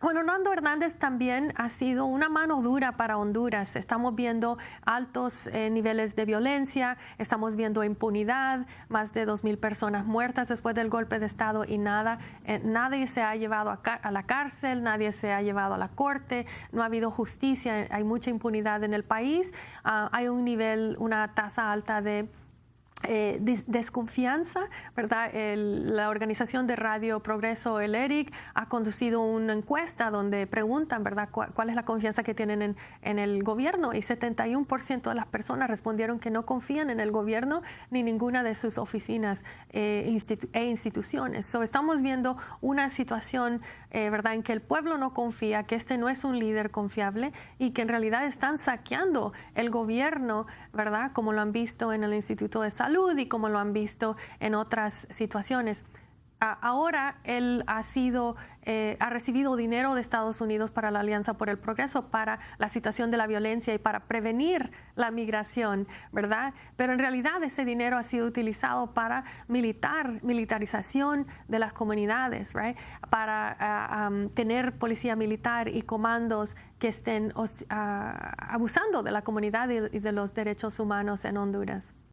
Bueno, Nando Hernández también ha sido una mano dura para Honduras. Estamos viendo altos eh, niveles de violencia, estamos viendo impunidad, más de 2.000 personas muertas después del golpe de Estado y nada, eh, nadie se ha llevado a, la cárcel, nadie se ha llevado a la corte, no ha habido justicia, hay mucha impunidad en el país, ah, hay un nivel, una tasa alta de eh, desconfianza, ¿verdad? la organización de Radio Progreso, el ERIC, ha conducido una encuesta donde preguntan, ¿verdad?, cuál, es la confianza que tienen en, el gobierno y 71% de las personas respondieron que no confían en el gobierno ni ninguna de sus oficinas eh, e instituciones. So, estamos viendo una situación, eh, ¿verdad?, en que el pueblo no confía, que este no es un líder confiable y que en realidad están saqueando el gobierno, ¿verdad?, como lo han visto en el Instituto de Salud y como lo han visto en otras situaciones. Ahora él ha sido, eh, ha recibido dinero de Estados Unidos para la Alianza por el Progreso, para la situación de la violencia y para prevenir la migración, ¿verdad? Pero en realidad ese dinero ha sido utilizado para militar, militarización de las comunidades, ¿right? Para ah, tener policía militar y comandos que estén ah, abusando de la comunidad y de los derechos humanos en Honduras.